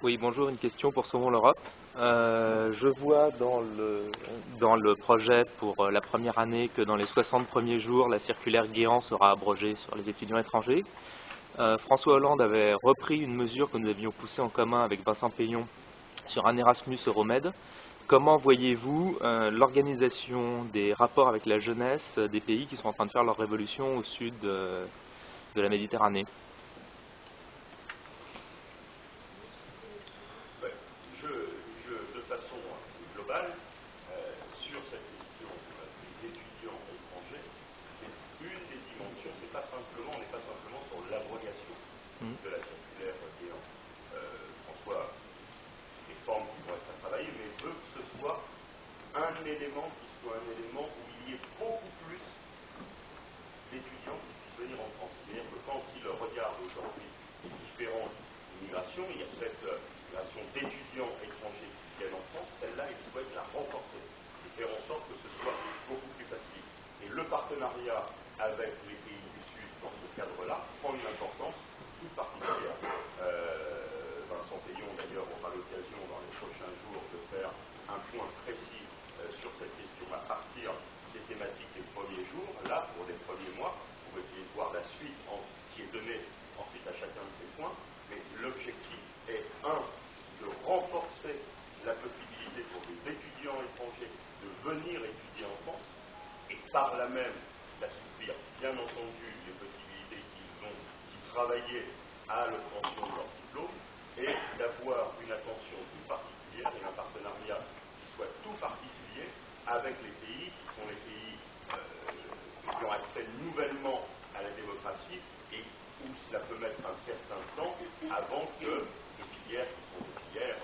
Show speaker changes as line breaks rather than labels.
Oui, bonjour, une question pour Saumon l'Europe. Euh, je vois dans le, dans le projet pour euh, la première année que dans les 60 premiers jours, la circulaire Guéant sera abrogée sur les étudiants étrangers. Euh, François Hollande avait repris une mesure que nous avions poussée en commun avec Vincent Payon sur un Erasmus Euromède. Comment voyez-vous l'organisation des rapports avec la jeunesse des pays qui sont en train de faire leur révolution au sud de la Méditerranée?
façon hein, globale euh, sur cette question des étudiants étrangers, c'est une des dimensions, c'est pas simplement, on n'est pas simplement sur l'abrogation mmh. de la circulaire ayant François euh, des formes qui vont être à travailler, mais veut que ce soit un élément qui soit un élément où il y ait beaucoup plus d'étudiants qui puissent venir en France. C'est-à-dire que quand ils regardent aujourd'hui les différentes migrations, il y a cette euh, migration d'étudiants étrangers qui partenariat avec les pays du Sud dans ce cadre-là prend une importance toute particulière. Euh, Vincent Payon, d'ailleurs, aura l'occasion dans les prochains jours de faire un point précis euh, sur cette question à partir des thématiques des premiers jours, là, pour les premiers mois, pour essayer de voir la suite qui est donnée ensuite à chacun de ces points. Mais l'objectif est, un, de renforcer la possibilité pour les étudiants étrangers de venir étudier en France, par là même d'assouplir, bien entendu, les possibilités qu'ils ont qui travaillaient à l'obtention de leur diplôme et d'avoir une attention tout particulière et un partenariat qui soit tout particulier avec les pays qui sont les pays euh, qui ont accès nouvellement à la démocratie et où cela peut mettre un certain temps avant que de filières qui sont filières